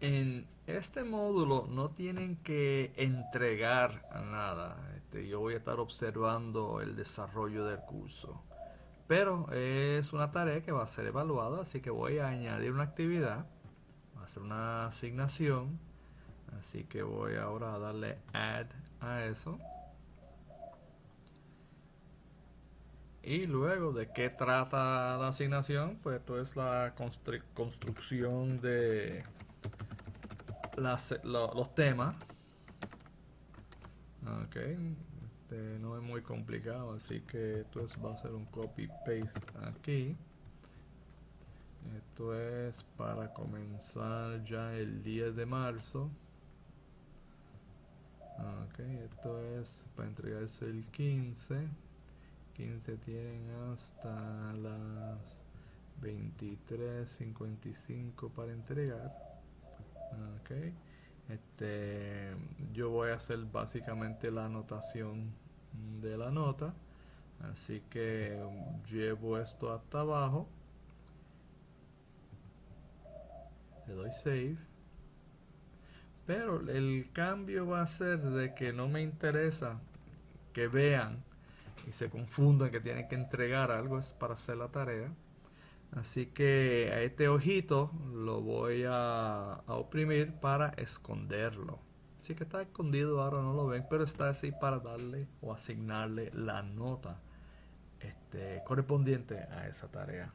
En este módulo no tienen que entregar nada. Este, yo voy a estar observando el desarrollo del curso. Pero es una tarea que va a ser evaluada, así que voy a añadir una actividad. Va a ser una asignación. Así que voy ahora a darle add a eso. Y luego, ¿de qué trata la asignación? Pues esto es la construcción de los temas. Ok, este no es muy complicado, así que esto va a ser un copy paste aquí. Esto es para comenzar ya el 10 de marzo. Ok, esto es para entregarse el 15. 15 tienen hasta las 23.55 para entregar. Este, yo voy a hacer básicamente la anotación de la nota. Así que llevo esto hasta abajo. Le doy save. Pero el cambio va a ser de que no me interesa que vean y se confundan que tienen que entregar algo para hacer la tarea. Así que a este ojito lo voy a, oprimir para esconderlo. Así que está escondido, ahora no lo ven, pero está así para darle o asignarle la nota este, correspondiente a esa tarea.